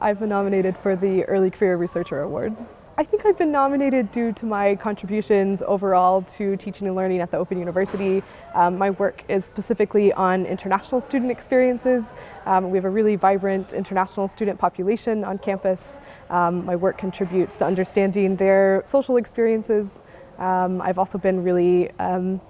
I've been nominated for the Early Career Researcher Award. I think I've been nominated due to my contributions overall to teaching and learning at the Open University. Um, my work is specifically on international student experiences. Um, we have a really vibrant international student population on campus. Um, my work contributes to understanding their social experiences. Um, I've also been really um,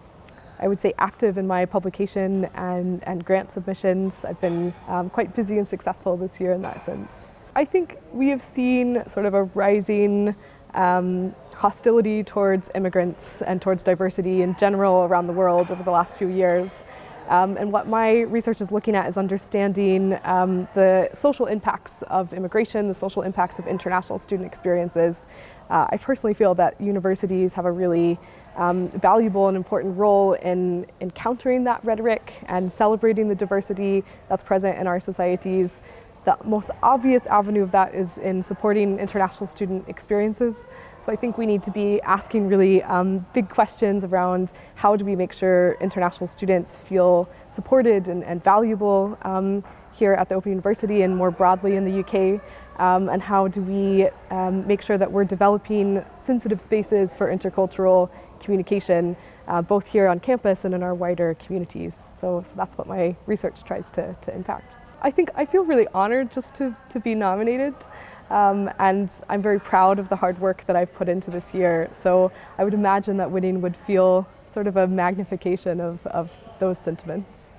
I would say active in my publication and, and grant submissions. I've been um, quite busy and successful this year in that sense. I think we have seen sort of a rising um, hostility towards immigrants and towards diversity in general around the world over the last few years. Um, and what my research is looking at is understanding um, the social impacts of immigration, the social impacts of international student experiences. Uh, I personally feel that universities have a really um, valuable and important role in, in countering that rhetoric and celebrating the diversity that's present in our societies the most obvious avenue of that is in supporting international student experiences. So I think we need to be asking really um, big questions around how do we make sure international students feel supported and, and valuable um, here at the Open University and more broadly in the UK. Um, and how do we um, make sure that we're developing sensitive spaces for intercultural communication, uh, both here on campus and in our wider communities. So, so that's what my research tries to, to impact. I think I feel really honored just to, to be nominated. Um, and I'm very proud of the hard work that I've put into this year. So I would imagine that winning would feel sort of a magnification of, of those sentiments.